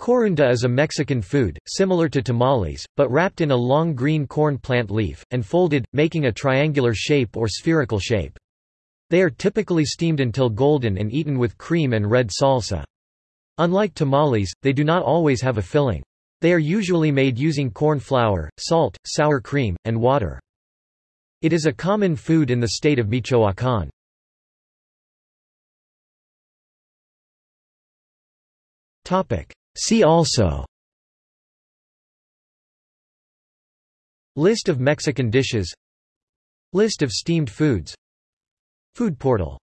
Corunda is a Mexican food, similar to tamales, but wrapped in a long green corn plant leaf, and folded, making a triangular shape or spherical shape. They are typically steamed until golden and eaten with cream and red salsa. Unlike tamales, they do not always have a filling. They are usually made using corn flour, salt, sour cream, and water. It is a common food in the state of Michoacán. See also. List of Mexican dishes. List of steamed foods. Food portal